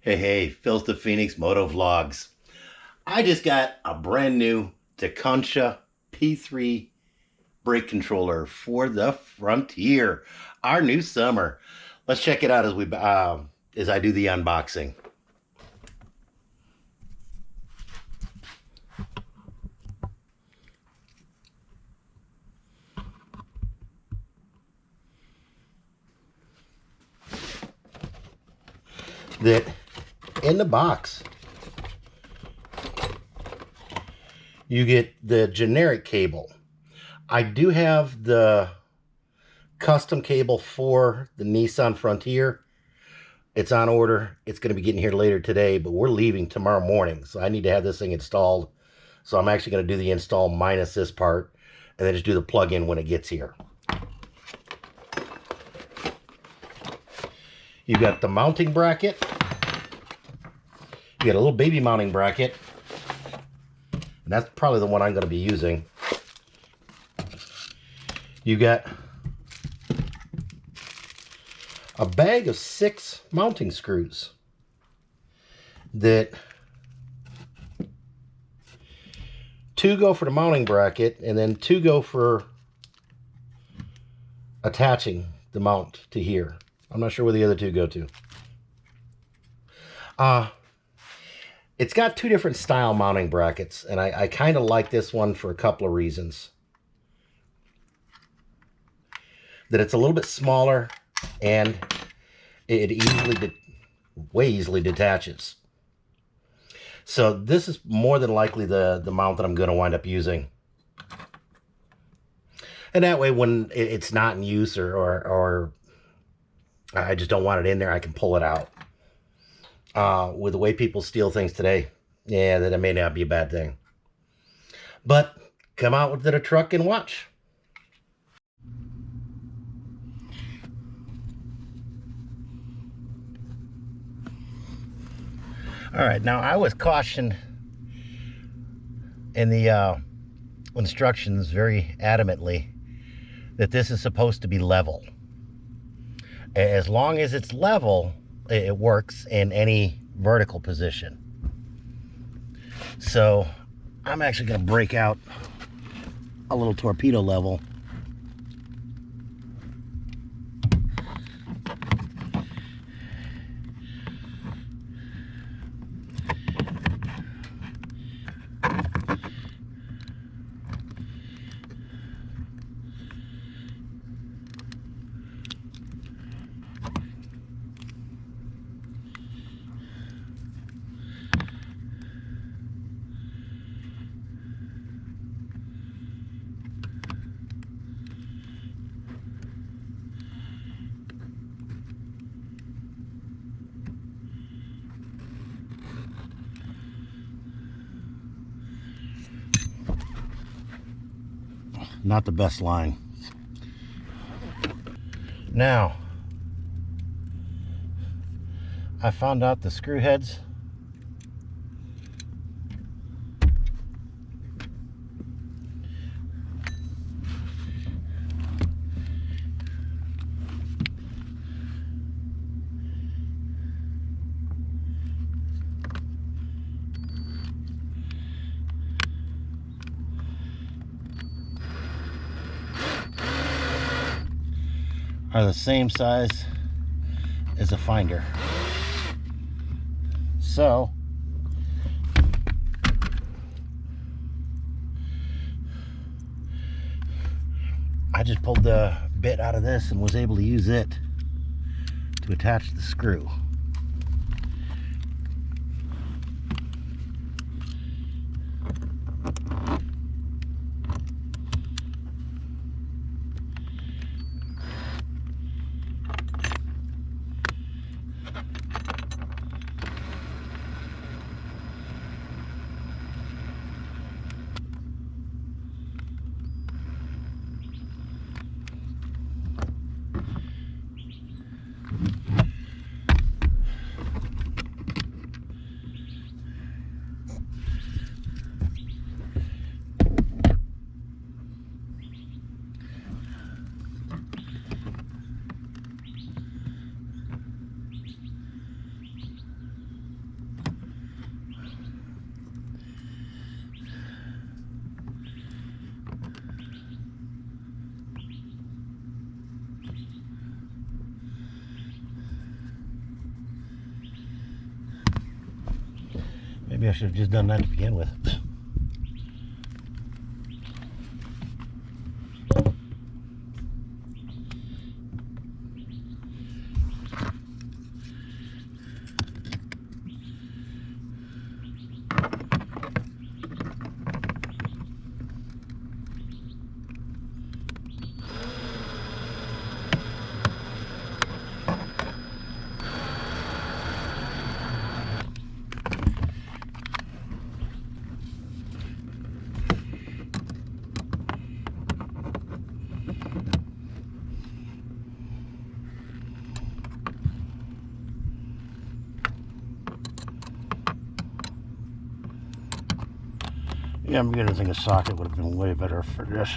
Hey, hey, Phil's the Phoenix Moto Vlogs. I just got a brand new Tekonsha P3 brake controller for the Frontier, our new summer. Let's check it out as we uh, as I do the unboxing. That in the box you get the generic cable. I do have the custom cable for the Nissan Frontier. It's on order. It's going to be getting here later today, but we're leaving tomorrow morning. So I need to have this thing installed. So I'm actually going to do the install minus this part and then just do the plug-in when it gets here. You've got the mounting bracket. You got a little baby mounting bracket. And that's probably the one I'm going to be using. You got a bag of six mounting screws that two go for the mounting bracket and then two go for attaching the mount to here. I'm not sure where the other two go to. Uh, it's got two different style mounting brackets, and I, I kind of like this one for a couple of reasons. That it's a little bit smaller, and it easily, way easily detaches. So this is more than likely the, the mount that I'm going to wind up using. And that way, when it's not in use or, or, or I just don't want it in there, I can pull it out uh, with the way people steal things today, yeah, that it may not be a bad thing. But come out with the truck and watch. All right, now I was cautioned in the uh, instructions very adamantly that this is supposed to be level. As long as it's level, it works in any vertical position. So I'm actually going to break out a little torpedo level not the best line. Now, I found out the screw heads are the same size as a finder. So, I just pulled the bit out of this and was able to use it to attach the screw. Maybe I should have just done that to begin with. Yeah, I'm beginning to think a socket would have been way better for this.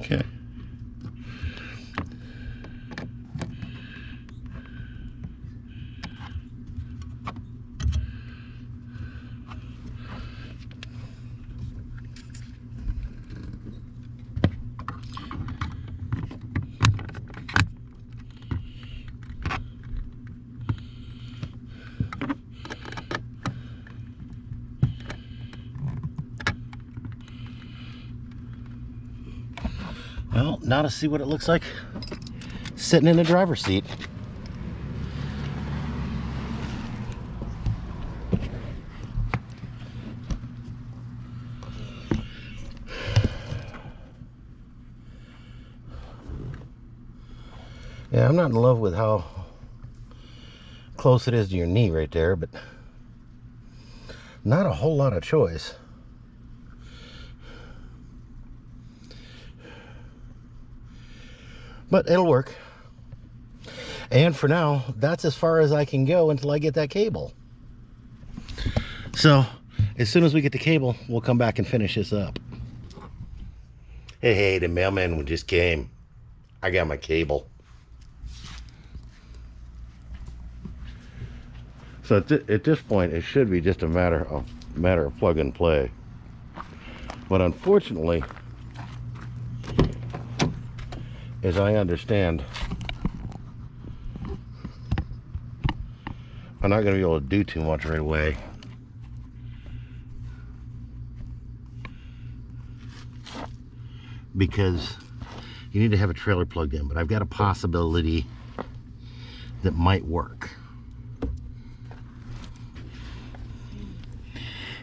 Okay. Well, now to see what it looks like sitting in the driver's seat. Yeah, I'm not in love with how close it is to your knee right there, but not a whole lot of choice. But it'll work. And for now, that's as far as I can go until I get that cable. So, as soon as we get the cable, we'll come back and finish this up. Hey, hey, the mailman just came. I got my cable. So at, th at this point, it should be just a matter of matter of plug and play. But unfortunately, as I understand, I'm not going to be able to do too much right away. Because you need to have a trailer plugged in, but I've got a possibility that might work.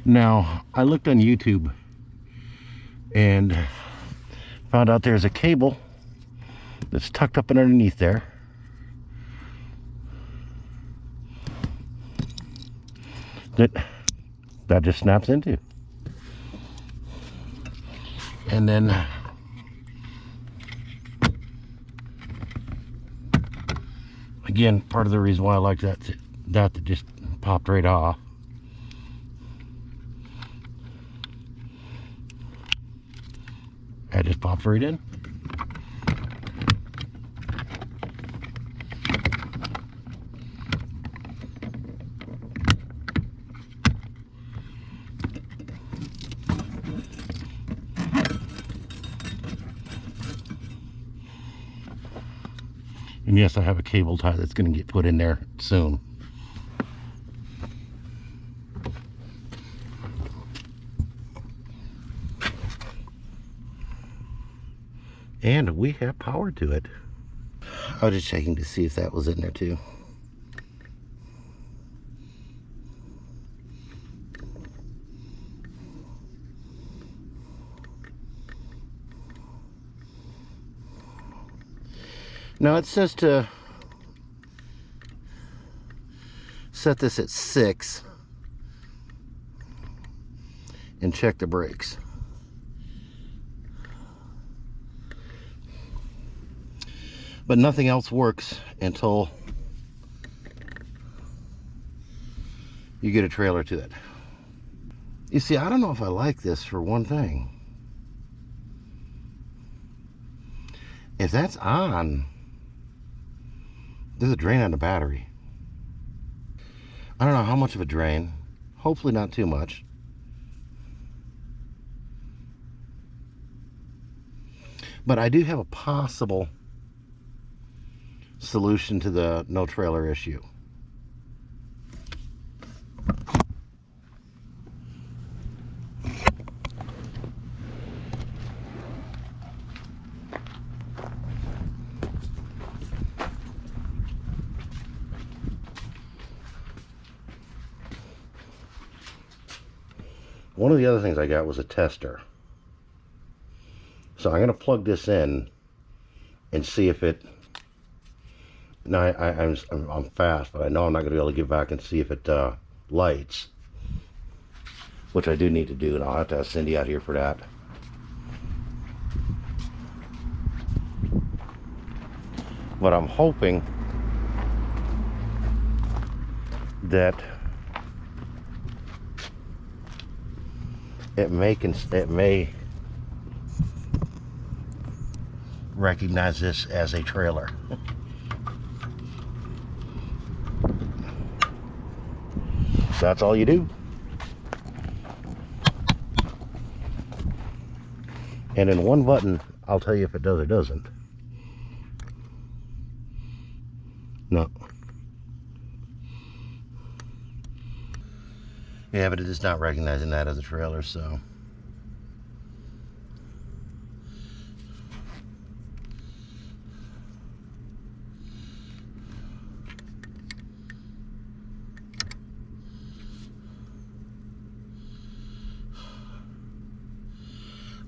Now, I looked on YouTube and found out there's a cable that's tucked up and underneath there. That that just snaps into. And then again, part of the reason why I like that that, that just popped right off. That just pops right in. Yes, I have a cable tie that's going to get put in there soon. And we have power to it. I was just checking to see if that was in there too. Now it says to set this at six and check the brakes. But nothing else works until you get a trailer to it. You see, I don't know if I like this for one thing. If that's on, there's a drain on the battery. I don't know how much of a drain. Hopefully not too much. But I do have a possible solution to the no trailer issue. Of the other things I got was a tester. So I'm going to plug this in and see if it... Now, I, am I'm, I'm fast, but I know I'm not going to be able to get back and see if it uh, lights. Which I do need to do, and I'll have to have Cindy out here for that. But I'm hoping that it may it may recognize this as a trailer. That's all you do. And in one button, I'll tell you if it does or doesn't. Yeah, but it is not recognizing that as a trailer, so.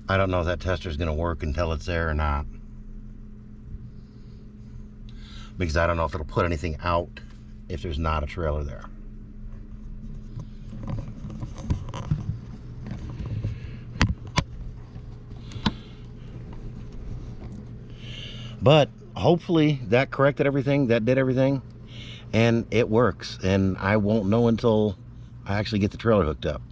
I don't know if that tester is going to work until it's there or not. Because I don't know if it'll put anything out if there's not a trailer there. But hopefully that corrected everything, that did everything, and it works. And I won't know until I actually get the trailer hooked up.